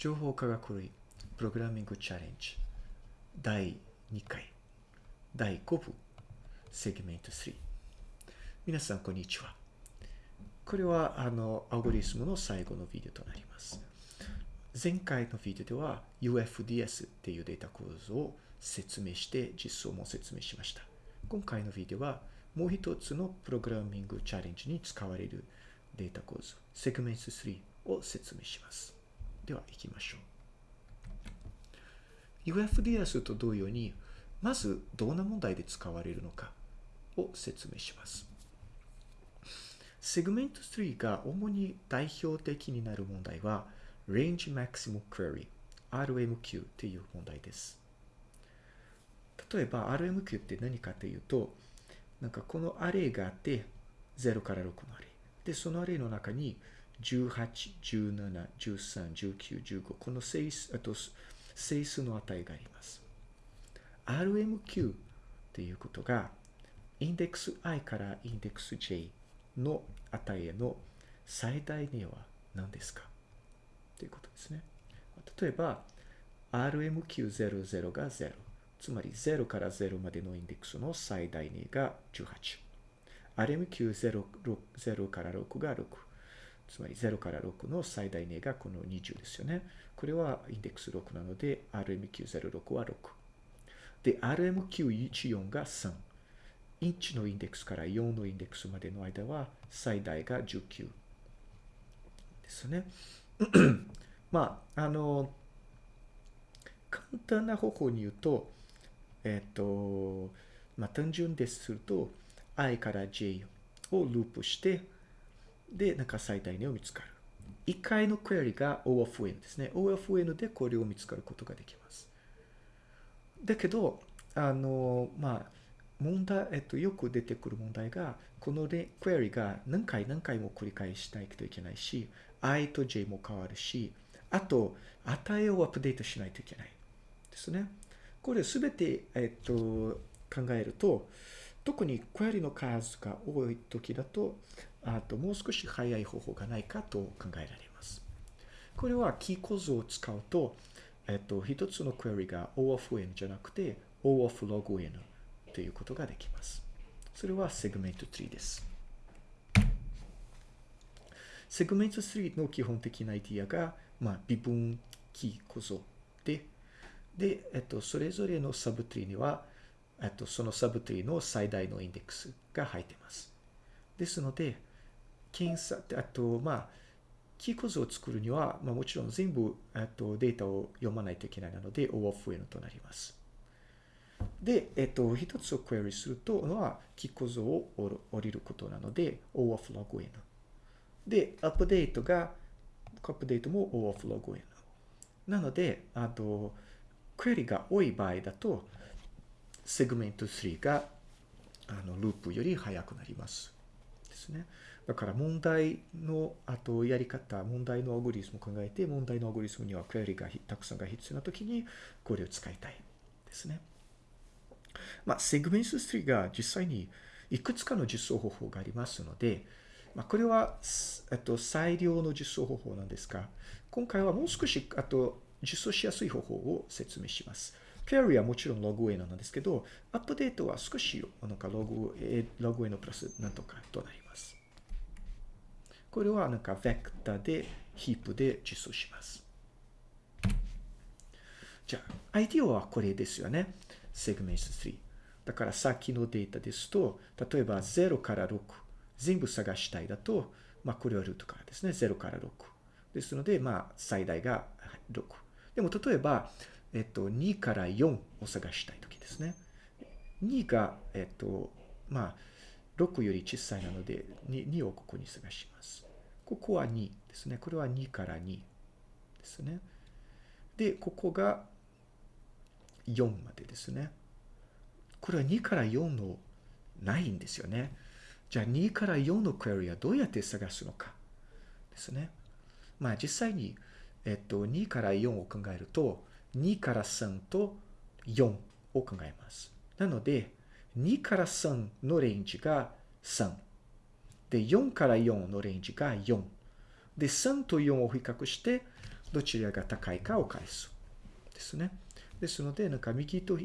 情報科学類プログラミングチャレンジ第2回第5部 segment tree 皆さんこんにちは。これはあのアルゴリズムの最後のビデオとなります。前回のビデオでは UFDS っていうデータ構造を説明して実装も説明しました。今回のビデオはもう一つのプログラミングチャレンジに使われるデータ構造セグメント3を説明します。では行きましょう。UFDS と同様にまずどんな問題で使われるのかを説明します。セグメント3が主に代表的になる問題は Range Maximum Query RMQ っていう問題です。例えば RMQ って何かというとなんかこのアレイがあって0から6のアレイ。でそのアレイの中に18、17、13、19、15この整数あと整数の値があります。RMQ っていうことがインデックス i からインデックス j の値への最大値は何ですか？ということですね。例えば RMQ00 が0つまり0から0までのインデックスの最大値が18 RMQ0 から6が6つまり0から6の最大値がこの20ですよね。これはインデックス6なので RMQ06 は6。で、RMQ14 が3。1のインデックスから4のインデックスまでの間は最大が19ですね。まあ、あの、簡単な方法に言うと、えっ、と、まあ、単純ですると、i から j をループして、で、なんか最大値を見つかる。1回のクエリが O of n ですね。O of n でこれを見つかることができます。だけど、あの、まあ、問題、えっと、よく出てくる問題が、このクエリが何回何回も繰り返したいといけないし、i と j も変わるし、あと、値をアップデートしないといけない。ですね。これすべて、えっと、考えると、特にクエリの数が多い時だと、あともう少し早い方法がないかと考えられます。これはキー構造を使うと、えっと、一つのクエリが O of n じゃなくて O of log n ということができます。それはセグメント3です。segment tree の基本的なアイディアが、まあ、二分木構造で、で、えっと、それぞれの subtree には、えっと、その subtree の最大のインデックスが入っています。ですので、検査、あと、まあ、木構造を作るには、まあ、もちろん全部、えっと、データを読まないといけないので、O of N となります。で、えっと、一つをクエリするとのは、木構造を降りることなので、O of log N。で、アップデートが、アップデートも O of log N。なので、あと、クエリが多い場合だと、 segment tree が、あの、ループより速くなります。ですね。だから問題の、あとやり方、問題のアルゴリズムを考えて、問題のアルゴリズムにはクエリがたくさんが必要なときに、これを使いたいですね。まあ、セグメント3が実際にいくつかの実装方法がありますので、まあ、これは、えっと、最良の実装方法なんですが、今回はもう少し、あと、実装しやすい方法を説明します。クエリーはもちろんログ N なんですけど、アップデートは少し、なんかログ、ログ N プラスなんとかとなります。これはなんかベクタで、ヒープで実装します。じゃあ、アイディアはこれですよね。セグメント3。だからさっきのデータですと、例えば0から6、全部探したいだと、まあこれはルートからですね。0から6。ですので、まあ最大が6。でも例えば、えっと、2から4を探したいときですね。2が、えっと、まあ、6より小さいなので2、2をここに探します。ここは2ですね。これは2から2ですね。で、ここが4までですね。これは2から4のないんですよね。じゃあ2から4のクエリはどうやって探すのかですね。まあ実際に、えっと、2から4を考えると、2から3と4を考えます。なので、2から3のレンジが3。で、4から4のレンジが4。で、3と4を比較して、どちらが高いかを返す。ですね。ですので、なんか右と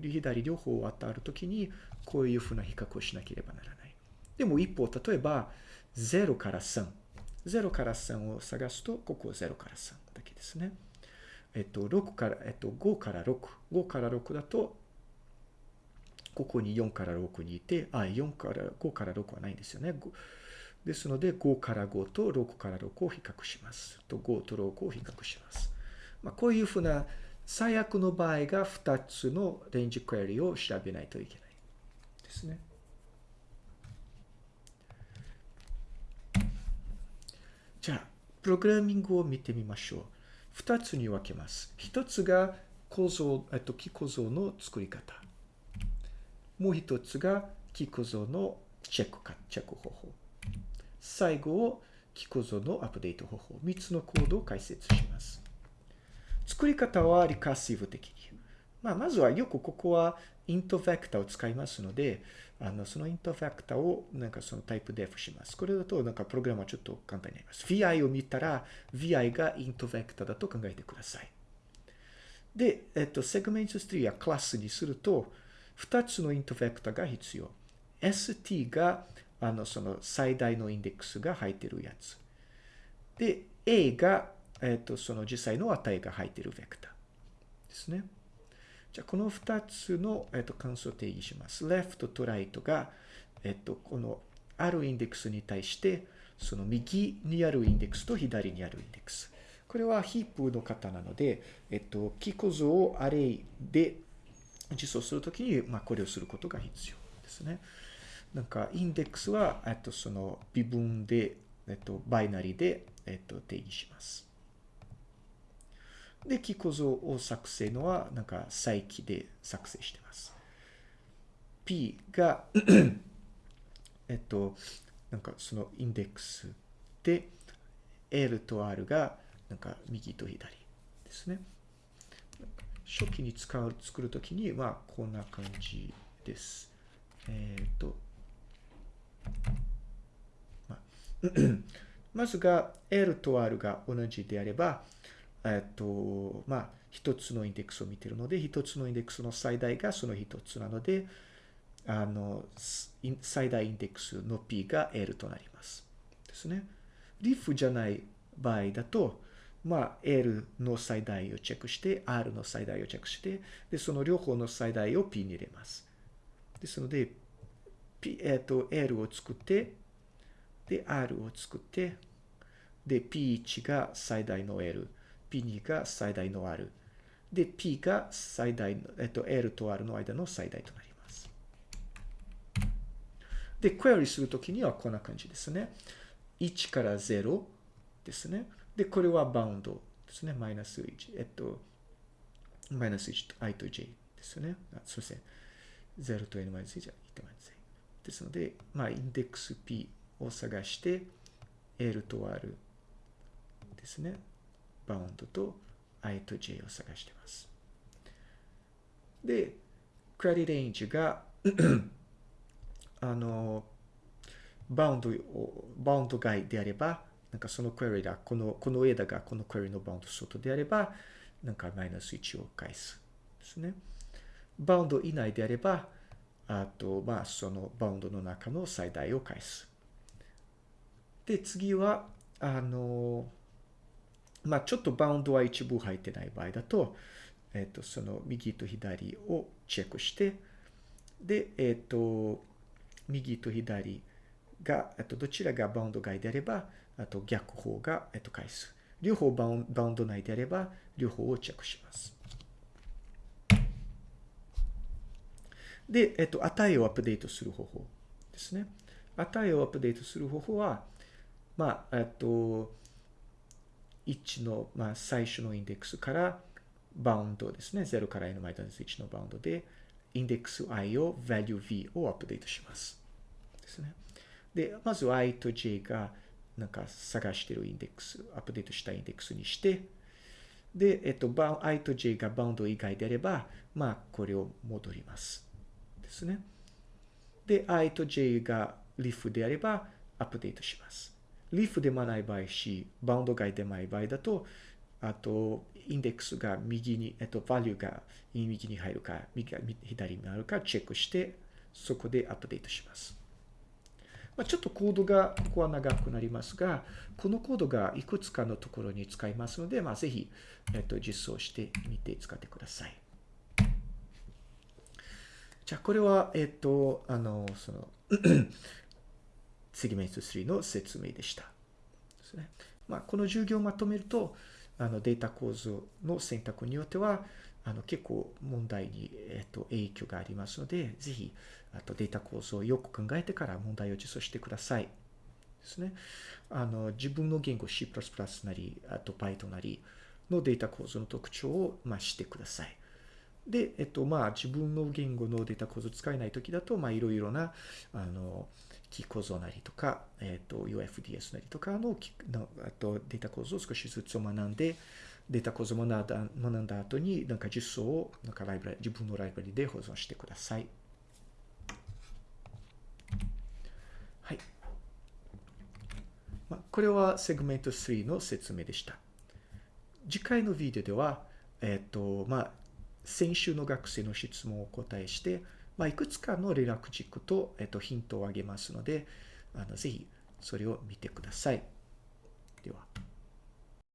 左両方当たるときに、こういうふうな比較をしなければならない。でも一方、例えば、0から3。0から3を探すと、ここ0から3だけですね。えっと、6から、えっと、5から6。5から6だと、ここに4から6にいて、あ、4から、5から6はないんですよね。ですので、5から5と6から6を比較します。と、5と6を比較します。まあ、こういうふうな、最悪の場合が2つのレンジクエリを調べないといけないですね。じゃあ、プログラミングを見てみましょう。二つに分けます。一つが構造、えっと、木構造の作り方。もう一つが木構造のチェックか、チェック方法。最後を木構造のアップデート方法。三つのコードを解説します。作り方はリカーシブ的に。まあ、まずはよくここはイントベクターを使いますので、あの、そのイントベクターをなんかそのタイプデフします。これだとなんかプログラムはちょっと簡単になります。vi を見たら vi がイントベクターだと考えてください。で、えっと、セグメントストリーやクラスにすると、2つのイントベクターが必要。st が、あの、その最大のインデックスが入っているやつ。で、a が、えっ、と、その実際の値が入っているベクターですね。じゃあ、この2つの、えっ、と、関数を定義します。left と right が、えっ、と、このあるインデックスに対して、その右にあるインデックスと左にあるインデックス。これはヒープの型なので、えっと、キ構造をアレイで実装するときに、まあ、これをすることが必要ですね。なんか、インデックスは、えっと、その微分で、えっと、バイナリで、えっと、定義します。で、キ構造を作成のは、なんか、再起で作成してます。P が えっと、なんかそのインデックスで、L と R が、なんか右と左ですね。初期に使う、作るときに、まあ、こんな感じです。えっ、と、まあ、まずが L と R が同じであれば、えっ、と、まあ、一つのインデックスを見ているので、一つのインデックスの最大がその一つなので、あの、最大インデックスの P が L となります。ですね。リフじゃない場合だと、まあ、L の最大をチェックして、R の最大をチェックして、で、その両方の最大を P に入れます。ですので、P、えっ、ー、と、L を作って、で、R を作って、で、P1 が最大の L、P2 が最大の R、で、P が最大の、えっ、と、L と R の間の最大となります。で、クエリするときにはこんな感じですね。1から0ですね。で、これはバウンドですね。マイナス1。えっと、マイナス1と i と j ですよね。あすみません。0と n マイナス1は1とマイナス a。ですので、まあ、インデックス p を探して、l と r ですね。バウンドと i と j を探してます。で、クラリレンジがあの、バウンドを、バウンド外であれば、なんかそのクエリが、この、この枝がこのクエリのバウンド外であれば、なんかマイナス1を返す。ですね。バウンド以内であれば、あと、まあ、そのバウンドの中の最大を返す。で、次は、あの、まあ、ちょっとバウンドは一部入ってない場合だと、えっ、と、その右と左をチェックして、で、えっ、と、右と左が、えっと、どちらがバウンド外であれば、あと逆方が、えっと、返す。両方バウンバウンド内であれば、両方をチェックします。で、えっと、値をアップデートする方法ですね。値をアップデートする方法は、まあ、えっと、1の、まあ、最初のインデックスからバウンドですね。0から n マイナス1のバウンドで、インデックス i を value v をアップデートします。ですね。で、まず i と j がなんか探しているインデックス、アップデートしたインデックスにして、で、えっと、i と j がバウンド以外であれば、まあ、これを戻ります。ですね。で、i と j が leaf であれば、アップデートします。Leaf でもない場合し、バウンド外でもない場合だと、あと、インデックスが右に、えっと、バリューが右に入るか、右左になるかチェックして、そこでアップデートします。まあ、ちょっとコードがここは長くなりますが、このコードがいくつかのところに使いますので、まあ、ぜひ、えっと、実装してみて使ってください。じゃあ、これは、えっと、あの、そのセグメント3の説明でした。ですね。まあ、この授業をまとめると、あのデータ構造の選択によっては、あの結構問題に、えっと、影響がありますので、ぜひあとデータ構造をよく考えてから問題を実装してください。ですね。あの自分の言語 C++ なり、あと Python なりのデータ構造の特徴を、まあ、知ってください。で、えっと、まあ、自分の言語のデータ構造を使えないときだと、まあ、いろいろな、あの、キー構造なりとか、えっと、UFDS なりとかののあとデータ構造を少しずつ学んで、データ構造を学んだ後に、なんか実装をなんかライブラ自分のライブラリで保存してください。はい。まあ、これはセグメント3の説明でした。次回のビデオでは、えっ、と、まあ、先週の学生の質問をお答えして、まあ、いくつかの連絡軸と、えっ、と、ヒントをあげますので、あのぜひそれを見てください。では。